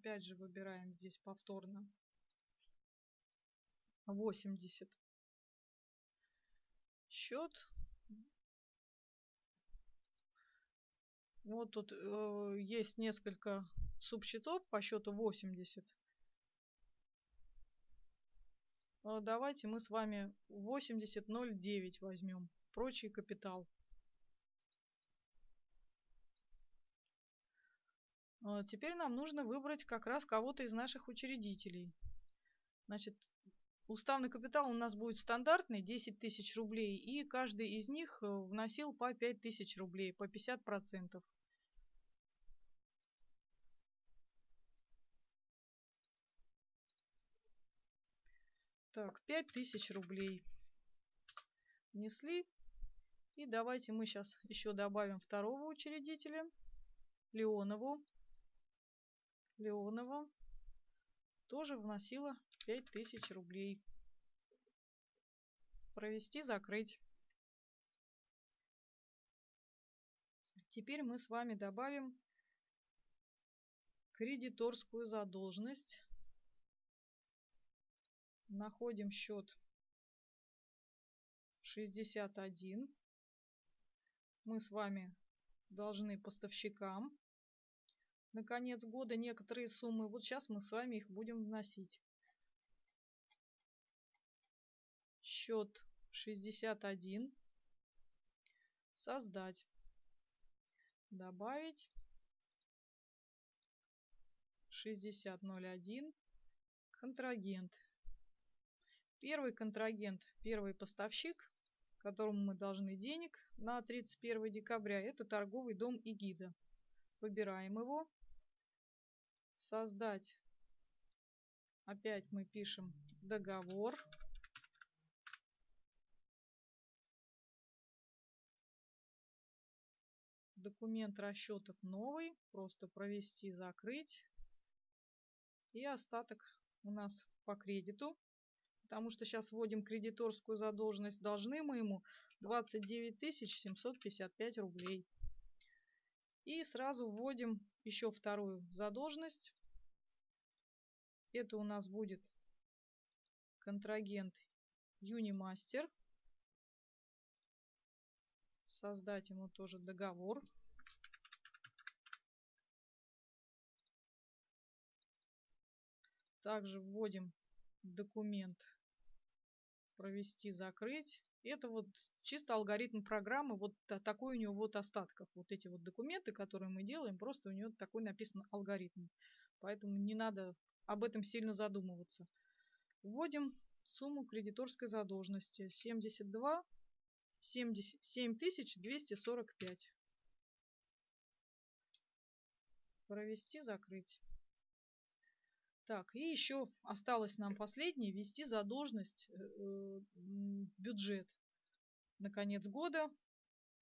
Опять же выбираем здесь повторно 80. Счет. Вот тут э, есть несколько субсчетов по счету 80. Э, давайте мы с вами 80.09 возьмем. Прочий капитал. Теперь нам нужно выбрать как раз кого-то из наших учредителей. Значит, уставный капитал у нас будет стандартный, 10 тысяч рублей, и каждый из них э, вносил по 5 тысяч рублей, по 50%. Так, 5000 рублей внесли. И давайте мы сейчас еще добавим второго учредителя, Леонову. Леонова тоже вносила 5000 рублей. Провести, закрыть. Теперь мы с вами добавим кредиторскую задолженность. Находим счет 61. Мы с вами должны поставщикам на конец года некоторые суммы. Вот сейчас мы с вами их будем вносить. Счет 61. Создать. Добавить. 6001. Контрагент. Первый контрагент, первый поставщик, которому мы должны денег на 31 декабря, это торговый дом Игида. Выбираем его создать. Опять мы пишем договор. Документ расчетов новый. Просто провести, закрыть. И остаток у нас по кредиту. Потому что сейчас вводим кредиторскую задолженность. Должны мы ему 29 755 рублей. И сразу вводим еще вторую задолженность. Это у нас будет контрагент Юнимастер. Создать ему тоже договор. Также вводим документ провести, закрыть. Это вот чисто алгоритм программы, вот такой у него вот остатков. Вот эти вот документы, которые мы делаем, просто у него такой написан алгоритм. Поэтому не надо об этом сильно задумываться. Вводим сумму кредиторской задолженности 72 70, 7245. Провести, закрыть. Так, и еще осталось нам последнее, ввести задолженность э, в бюджет. На конец года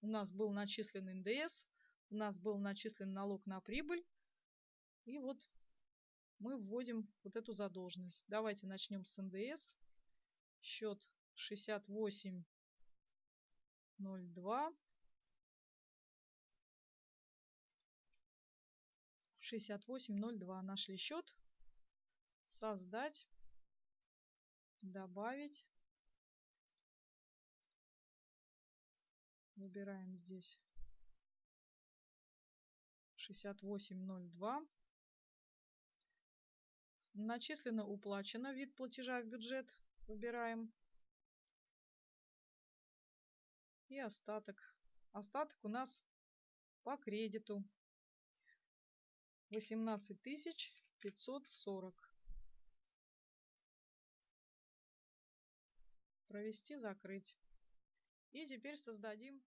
у нас был начислен НДС, у нас был начислен налог на прибыль. И вот мы вводим вот эту задолженность. Давайте начнем с НДС. Счет 6802. 6802 нашли счет создать, добавить. Выбираем здесь 6802. Начислено, уплачено, вид платежа в бюджет. Выбираем. И остаток. Остаток у нас по кредиту 18 540. провести, закрыть. И теперь создадим